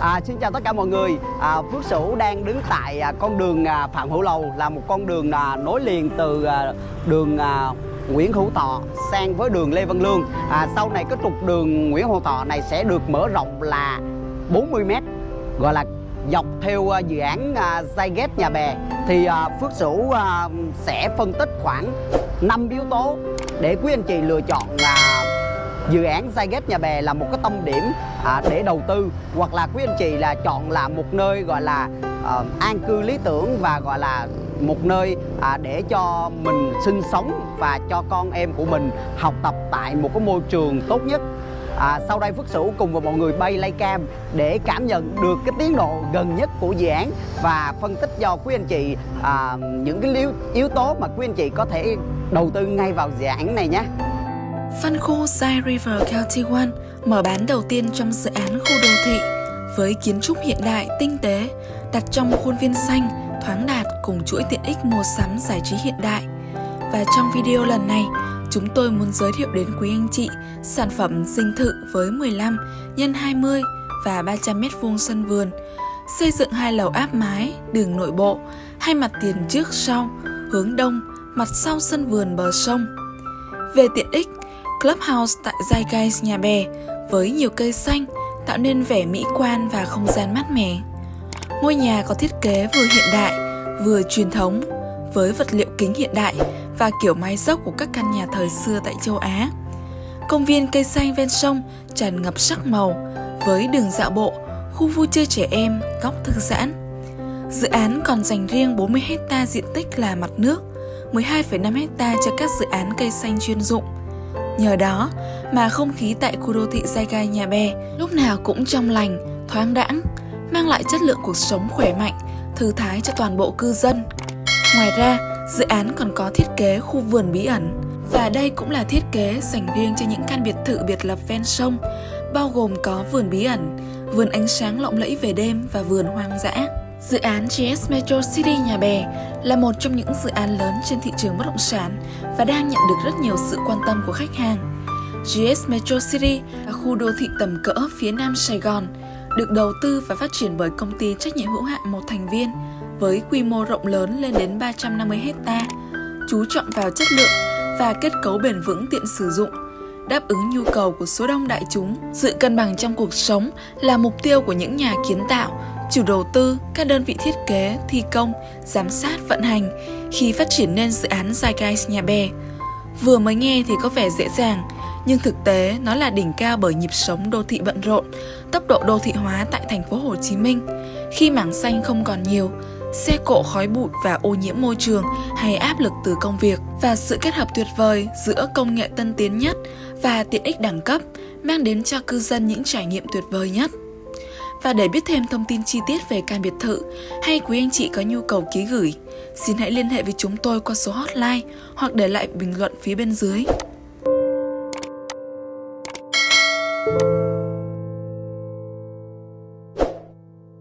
À, xin chào tất cả mọi người. À, Phước Sửu đang đứng tại à, con đường à, Phạm Hữu Lầu là một con đường à, nối liền từ à, đường à, Nguyễn Hữu Thọ sang với đường Lê Văn Lương. À, sau này cái trục đường Nguyễn Hữu Thọ này sẽ được mở rộng là 40 m gọi là dọc theo à, dự án à, Zyget Nhà Bè thì à, Phước Sửu à, sẽ phân tích khoảng 5 yếu tố để quý anh chị lựa chọn à, dự án Zyget Nhà Bè là một cái tâm điểm à, để đầu tư hoặc là quý anh chị là chọn là một nơi gọi là à, an cư lý tưởng và gọi là một nơi à, để cho mình sinh sống và cho con em của mình học tập tại một cái môi trường tốt nhất À, sau đây Phước Sửu cùng với mọi người bay lay cam để cảm nhận được cái tiến độ gần nhất của dự án và phân tích cho quý anh chị à, những cái yếu, yếu tố mà quý anh chị có thể đầu tư ngay vào dự án này nhé. Phân khu Side River County One mở bán đầu tiên trong dự án khu đô thị với kiến trúc hiện đại tinh tế đặt trong khuôn viên xanh, thoáng đạt cùng chuỗi tiện ích mua sắm giải trí hiện đại. Và trong video lần này, chúng tôi muốn giới thiệu đến quý anh chị sản phẩm dinh thự với 15 x 20 và 300 m2 sân vườn, xây dựng hai lầu áp mái, đường nội bộ, hai mặt tiền trước sau, hướng đông, mặt sau sân vườn bờ sông. Về tiện ích, Clubhouse tại Zeitgeist Nhà Bè với nhiều cây xanh tạo nên vẻ mỹ quan và không gian mát mẻ. Ngôi nhà có thiết kế vừa hiện đại, vừa truyền thống với vật liệu kính hiện đại và kiểu mái dốc của các căn nhà thời xưa tại châu Á. Công viên cây xanh ven sông tràn ngập sắc màu với đường dạo bộ, khu vui chơi trẻ em, góc thư giãn. Dự án còn dành riêng 40 hecta diện tích là mặt nước, 12,5 hecta cho các dự án cây xanh chuyên dụng. Nhờ đó mà không khí tại khu đô thị Giai Gai Nhà Bè lúc nào cũng trong lành, thoáng đãng, mang lại chất lượng cuộc sống khỏe mạnh, thư thái cho toàn bộ cư dân. Ngoài ra, dự án còn có thiết kế khu vườn bí ẩn và đây cũng là thiết kế dành riêng cho những căn biệt thự biệt lập ven sông, bao gồm có vườn bí ẩn, vườn ánh sáng lộng lẫy về đêm và vườn hoang dã. Dự án GS Metro City Nhà Bè là một trong những dự án lớn trên thị trường bất động sản và đang nhận được rất nhiều sự quan tâm của khách hàng. GS Metro City là khu đô thị tầm cỡ phía nam Sài Gòn, được đầu tư và phát triển bởi công ty trách nhiệm hữu hạn một thành viên với quy mô rộng lớn lên đến 350 hecta, chú trọng vào chất lượng và kết cấu bền vững tiện sử dụng, đáp ứng nhu cầu của số đông đại chúng. Sự cân bằng trong cuộc sống là mục tiêu của những nhà kiến tạo, chủ đầu tư, các đơn vị thiết kế, thi công, giám sát, vận hành khi phát triển nên dự án Zeitgeist Nhà Bè. Vừa mới nghe thì có vẻ dễ dàng, nhưng thực tế nó là đỉnh cao bởi nhịp sống đô thị bận rộn, tốc độ đô thị hóa tại thành phố Hồ Chí Minh. Khi mảng xanh không còn nhiều, xe cộ khói bụi và ô nhiễm môi trường hay áp lực từ công việc và sự kết hợp tuyệt vời giữa công nghệ tân tiến nhất và tiện ích đẳng cấp mang đến cho cư dân những trải nghiệm tuyệt vời nhất. Và để biết thêm thông tin chi tiết về căn biệt thự hay quý anh chị có nhu cầu ký gửi, xin hãy liên hệ với chúng tôi qua số hotline hoặc để lại bình luận phía bên dưới.